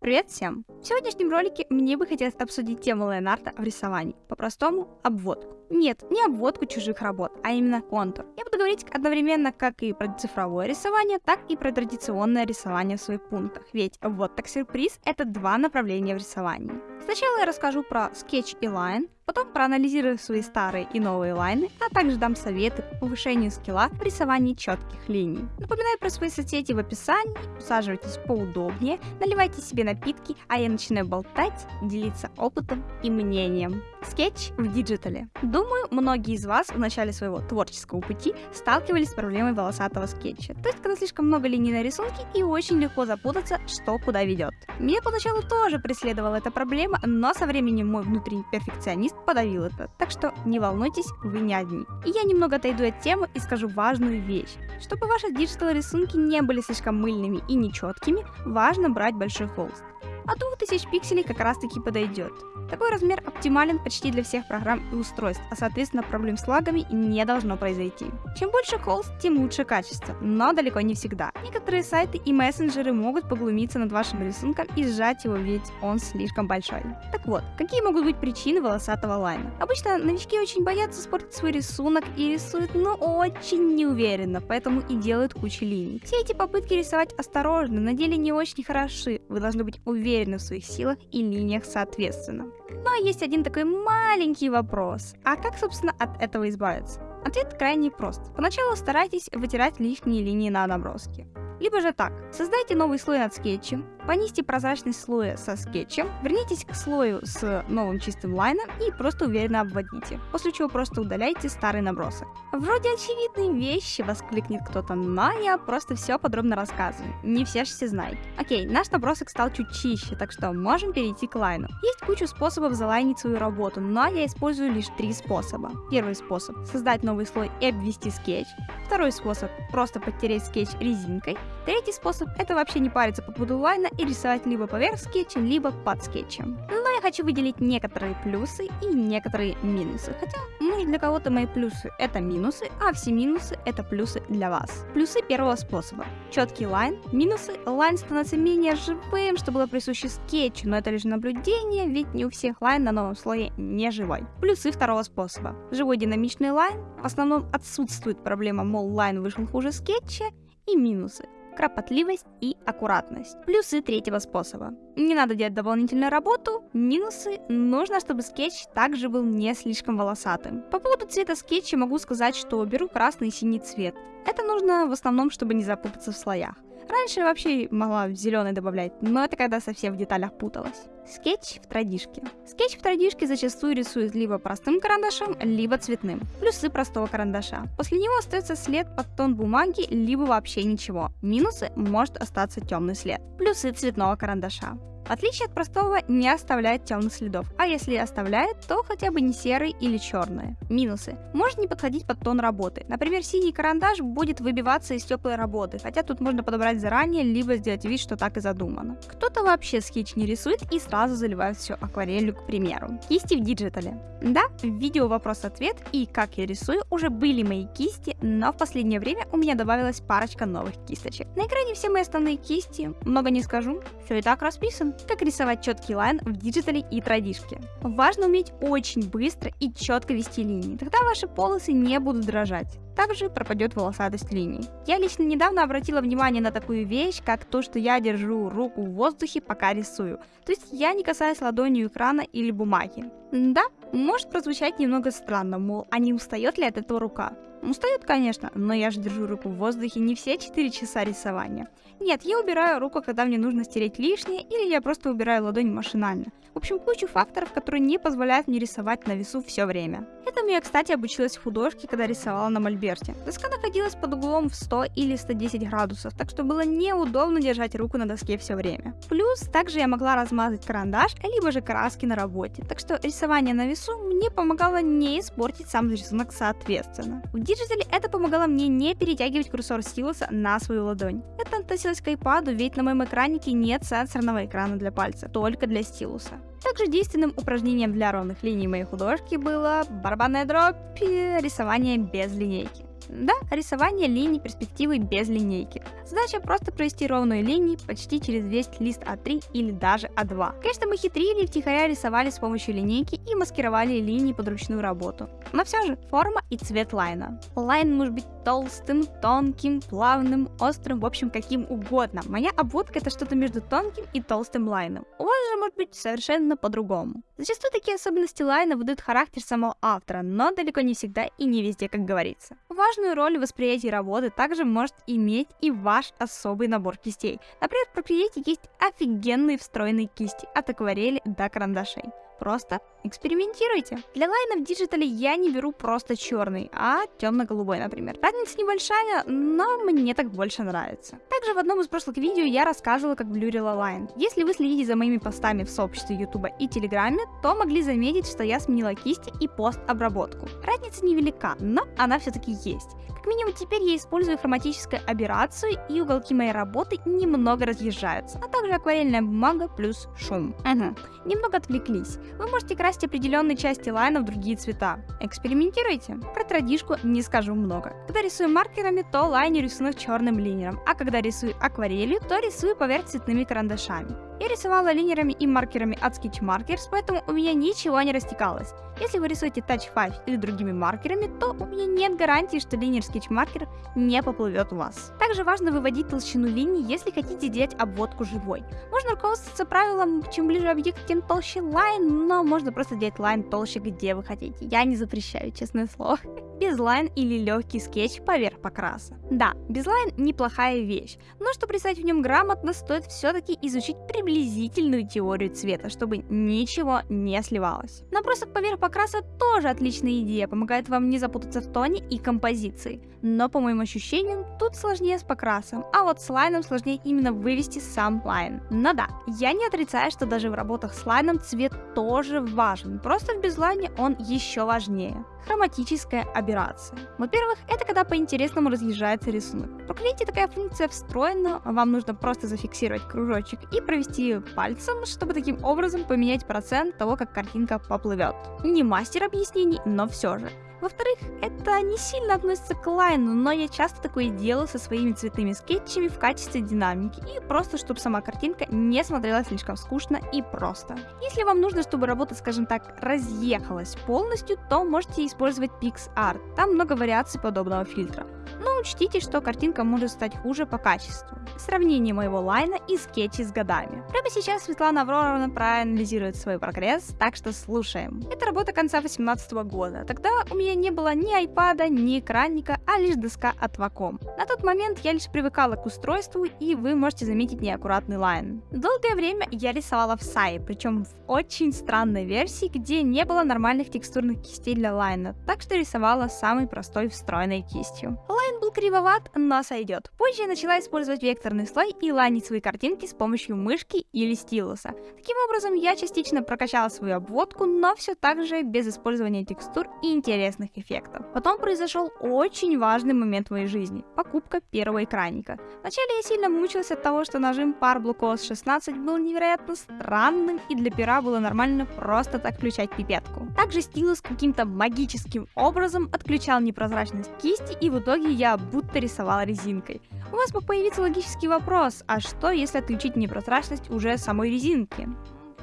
Привет всем! В сегодняшнем ролике мне бы хотелось обсудить тему лайнарта в рисовании, по-простому обводку. Нет, не обводку чужих работ, а именно контур. Я буду говорить одновременно как и про цифровое рисование, так и про традиционное рисование в своих пунктах, ведь вот так сюрприз — это два направления в рисовании. Сначала я расскажу про скетч и line, потом проанализирую свои старые и новые лайны, а также дам советы по повышению скилла в рисовании четких линий. Напоминаю про свои соцсети в описании, усаживайтесь поудобнее, наливайте себе напитки, а я начинаю болтать, делиться опытом и мнением. Скетч в диджитале. Думаю, многие из вас в начале своего творческого пути сталкивались с проблемой волосатого скетча. То есть, когда слишком много линий на рисунке и очень легко запутаться, что куда ведет. Меня поначалу тоже преследовала эта проблема, но со временем мой внутренний перфекционист подавил это. Так что не волнуйтесь, вы не одни. И я немного отойду от темы и скажу важную вещь. Чтобы ваши диджитал рисунки не были слишком мыльными и нечеткими, важно брать большой холст. От 2000 пикселей как раз таки подойдет. Такой размер оптимален почти для всех программ и устройств, а соответственно проблем с лагами не должно произойти. Чем больше холст, тем лучше качество, но далеко не всегда. Некоторые сайты и мессенджеры могут поглумиться над вашим рисунком и сжать его, ведь он слишком большой. Так вот, какие могут быть причины волосатого лайна? Обычно новички очень боятся испортить свой рисунок и рисуют, но очень неуверенно, поэтому и делают кучу линий. Все эти попытки рисовать осторожно на деле не очень хороши, вы должны быть уверены в своих силах и линиях соответственно. Но есть один такой маленький вопрос. А как, собственно, от этого избавиться? Ответ крайне прост. Поначалу старайтесь вытирать лишние линии на наброске. Либо же так, создайте новый слой над скетчем, понизьте прозрачность слоя со скетчем, вернитесь к слою с новым чистым лайном и просто уверенно обводите, после чего просто удаляйте старый набросок. Вроде очевидные вещи, воскликнет кто-то, но я просто все подробно рассказываю, не все же все знают. Окей, наш набросок стал чуть чище, так что можем перейти к лайну. Есть куча способов залайнить свою работу, но я использую лишь три способа. Первый способ — создать новый слой и обвести скетч. Второй способ — просто подтереть скетч резинкой. Третий способ — это вообще не париться по поводу лайна и рисовать либо поверх скетча, либо под скетчем. Но я хочу выделить некоторые плюсы и некоторые минусы. Хотя, может для кого-то мои плюсы это минусы, а все минусы это плюсы для вас. Плюсы первого способа. Четкий лайн. Минусы. Лайн становится менее живым, что было присуще скетчу, но это лишь наблюдение, ведь не у всех лайн на новом слое не живой. Плюсы второго способа. Живой динамичный лайн. В основном отсутствует проблема, мол, лайн вышел хуже скетча. И минусы кропотливость и аккуратность. Плюсы третьего способа. Не надо делать дополнительную работу. Минусы. Нужно, чтобы скетч также был не слишком волосатым. По поводу цвета скетча могу сказать, что беру красный и синий цвет. Это нужно в основном, чтобы не запутаться в слоях. Раньше вообще могла зеленый добавлять, но это когда совсем в деталях путалась. Скетч в традишке. Скетч в традишке зачастую рисуют либо простым карандашом, либо цветным. Плюсы простого карандаша. После него остается след под тон бумаги, либо вообще ничего. Минусы может остаться темный след. Плюсы цветного карандаша. Отличие от простого, не оставляет темных следов, а если оставляет, то хотя бы не серый или черные. Минусы. Может не подходить под тон работы. Например, синий карандаш будет выбиваться из теплой работы, хотя тут можно подобрать заранее, либо сделать вид, что так и задумано. Кто-то вообще скетч не рисует и сразу заливает все акварелью, к примеру. Кисти в диджитале. Да, в видео вопрос-ответ и как я рисую уже были мои кисти, но в последнее время у меня добавилась парочка новых кисточек. На экране все мои основные кисти, много не скажу, все и так расписано. Как рисовать четкий лайн в диджитале и традишке. Важно уметь очень быстро и четко вести линии, тогда ваши полосы не будут дрожать. Также пропадет волосатость линий. Я лично недавно обратила внимание на такую вещь, как то, что я держу руку в воздухе, пока рисую. То есть я не касаюсь ладонью экрана или бумаги. Да, может прозвучать немного странно, мол, а не устает ли от этого рука? Устает, конечно, но я же держу руку в воздухе не все 4 часа рисования. Нет, я убираю руку, когда мне нужно стереть лишнее, или я просто убираю ладонь машинально. В общем, кучу факторов, которые не позволяют мне рисовать на весу все время. Этому я, кстати, обучилась в художке, когда рисовала на мольберте. Доска находилась под углом в 100 или 110 градусов, так что было неудобно держать руку на доске все время. Плюс, также я могла размазать карандаш, либо же краски на работе, так что рисование на весу мне помогало не испортить сам рисунок соответственно. В диджитале это помогало мне не перетягивать курсор стилуса на свою ладонь. Это относилось к iPad, ведь на моем экраннике нет сенсорного экрана для пальца, только для стилуса. Также действенным упражнением для ровных линий моей художки было барабанная дробь и рисование без линейки. Да, рисование линий перспективы без линейки. Задача просто провести ровную линию почти через весь лист А3 или даже А2. Конечно, мы хитрили и втихаря рисовали с помощью линейки и маскировали линии под ручную работу. Но все же, форма и цвет лайна. Лайн может быть толстым, тонким, плавным, острым, в общем, каким угодно. Моя обводка это что-то между тонким и толстым лайном. У вас же может быть совершенно по-другому. Зачастую такие особенности лайна выдают характер самого автора, но далеко не всегда и не везде, как говорится. Важную роль в восприятии работы также может иметь и ваш особый набор кистей. Например, в Procreate есть офигенные встроенные кисти от акварели до карандашей. Просто экспериментируйте. Для лайна в диджитале я не беру просто черный, а темно-голубой, например. Разница небольшая, но мне так больше нравится. Также в одном из прошлых видео я рассказывала, как блюрила лайн. Если вы следите за моими постами в сообществе Ютуба и Телеграме, то могли заметить, что я сменила кисти и пост-обработку. Разница невелика, но она все-таки есть. Как минимум теперь я использую хроматическую аберрацию и уголки моей работы немного разъезжаются, а также акварельная бумага плюс шум. Ага, немного отвлеклись. Вы можете красить определенные части лайна в другие цвета. Экспериментируйте. Про традишку не скажу много. Когда рисую маркерами, то лайнер рисую черным линером, а когда рисую акварелью, то рисую поверх цветными карандашами. Я рисовала линерами и маркерами от Sketch Markers, поэтому у меня ничего не растекалось. Если вы рисуете Touch 5 или другими маркерами, то у меня нет гарантии, что линер Sketch Marker не поплывет у вас. Также важно выводить толщину линий, если хотите делать обводку живой. Можно руководствоваться правилом, чем ближе объект, тем толще лайн, но можно просто делать лайн толще, где вы хотите. Я не запрещаю, честное слово. Безлайн или легкий скетч поверх покраса. Да, безлайн неплохая вещь, но чтобы рисовать в нем грамотно, стоит все-таки изучить приблизительную теорию цвета, чтобы ничего не сливалось. Набросок поверх покраса тоже отличная идея, помогает вам не запутаться в тоне и композиции. Но по моим ощущениям, тут сложнее с покрасом, а вот с лайном сложнее именно вывести сам лайн. Но да, я не отрицаю, что даже в работах с лайном цвет тоже важен, просто в безлайне он еще важнее хроматическая аберрация. Во-первых, это когда по-интересному разъезжается рисунок. Procreate такая функция встроена, вам нужно просто зафиксировать кружочек и провести пальцем, чтобы таким образом поменять процент того, как картинка поплывет. Не мастер объяснений, но все же. Во-вторых, это не сильно относится к лайну, но я часто такое делаю со своими цветными скетчами в качестве динамики и просто, чтобы сама картинка не смотрелась слишком скучно и просто. Если вам нужно, чтобы работа, скажем так, разъехалась полностью, то можете использовать PixArt, там много вариаций подобного фильтра. Но учтите, что картинка может стать хуже по качеству. Сравнение моего лайна и скетчей с годами. Прямо сейчас Светлана Авроровна проанализирует свой прогресс, так что слушаем. Это работа конца 2018 года. Тогда у меня не было ни айпада, ни экранника, а лишь доска от Wacom. На тот момент я лишь привыкала к устройству, и вы можете заметить неаккуратный лайн. Долгое время я рисовала в SAI, причем в очень странной версии, где не было нормальных текстурных кистей для лайна, так что рисовала самой простой встроенной кистью. Лайн был кривоват, но сойдет. Позже я начала использовать векторный слой и лайнить свои картинки с помощью мышки или стилуса. Таким образом, я частично прокачала свою обводку, но все так же без использования текстур и интересных эффектов. Потом произошел очень важный момент в моей жизни – покупка первого экранника. Вначале я сильно мучилась от того, что нажим Blue Cos 16 был невероятно странным, и для пера было нормально просто так включать пипетку. Также стилус каким-то магическим образом отключал непрозрачность кисти, и в итоге я будто рисовала резинкой. У вас мог появиться логический вопрос, а что если отключить непрозрачность уже самой резинки?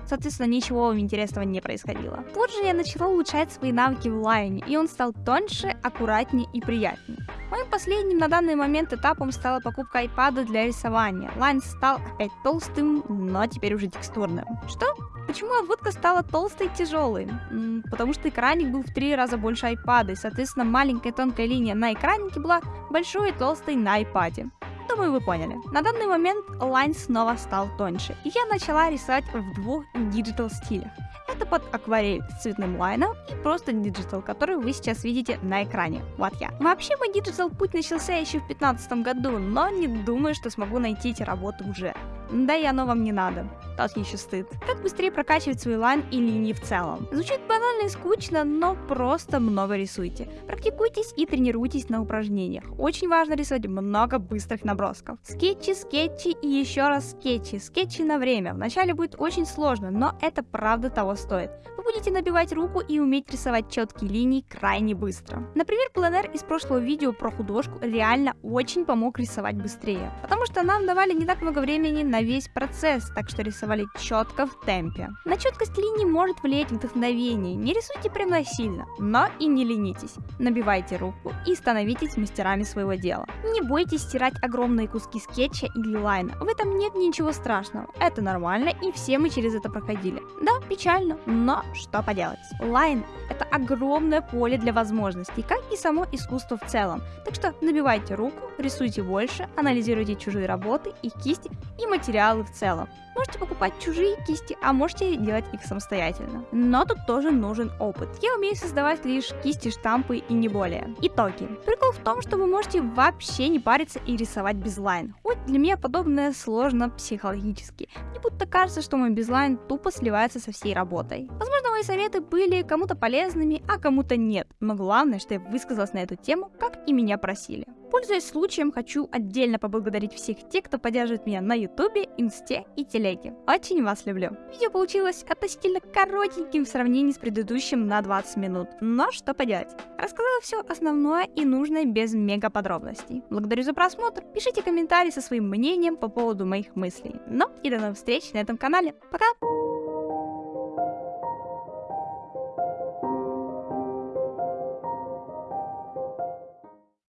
Соответственно, ничего интересного не происходило. Тут же я начала улучшать свои навыки в лайне, и он стал тоньше, аккуратнее и приятнее. Моим последним на данный момент этапом стала покупка iPad для рисования. Лайн стал опять толстым, но теперь уже текстурным. Что? Почему обводка стала толстой и тяжелой? Потому что экранник был в три раза больше iPad, и, соответственно, маленькая тонкая линия на экраннике была большой и толстой на iPad. Думаю, вы поняли. На данный момент лайн снова стал тоньше, и я начала рисовать в двух диджитал стилях. Это под акварель с цветным лайном и просто digital, который вы сейчас видите на экране. Вот я. Вообще мой digital путь начался еще в 2015 году, но не думаю, что смогу найти эти работы уже. Да и оно вам не надо. Еще стыд. Как быстрее прокачивать свой лайн и линии в целом? Звучит банально и скучно, но просто много рисуйте. Практикуйтесь и тренируйтесь на упражнениях. Очень важно рисовать много быстрых набросков. Скетчи, скетчи и еще раз скетчи. Скетчи на время. Вначале будет очень сложно, но это правда того стоит. Вы будете набивать руку и уметь рисовать четкие линии крайне быстро. Например, пленер из прошлого видео про художку реально очень помог рисовать быстрее, потому что нам давали не так много времени на весь процесс, так что рисовали четко в темпе. На четкость линий может влиять вдохновение, не рисуйте прям насильно, но и не ленитесь. Набивайте руку и становитесь мастерами своего дела. Не бойтесь стирать огромные куски скетча или лайна, в этом нет ничего страшного, это нормально и все мы через это проходили. Да, печально, но что поделать. Лайн — это огромное поле для возможностей, как и само искусство в целом. Так что набивайте руку, рисуйте больше, анализируйте чужие работы, их кисти и материалы в целом. Можете покупать чужие кисти, а можете делать их самостоятельно. Но тут тоже нужен опыт. Я умею создавать лишь кисти, штампы и не более. Итоги. Прикол в том, что вы можете вообще не париться и рисовать без. Хоть для меня подобное сложно психологически. Мне будто кажется, что мой безлайн тупо сливается со всей работой. Возможно, мои советы были кому-то полезными, а кому-то нет. Но главное, что я высказалась на эту тему, как и меня просили. Пользуясь случаем, хочу отдельно поблагодарить всех тех, кто поддерживает меня на ютубе, инсте и телеге. Очень вас люблю. Видео получилось относительно коротеньким в сравнении с предыдущим на 20 минут, но что поделать. Рассказала все основное и нужное без мега подробностей. Благодарю за просмотр, пишите комментарии со своим мнением по поводу моих мыслей. Ну и до новых встреч на этом канале. Пока!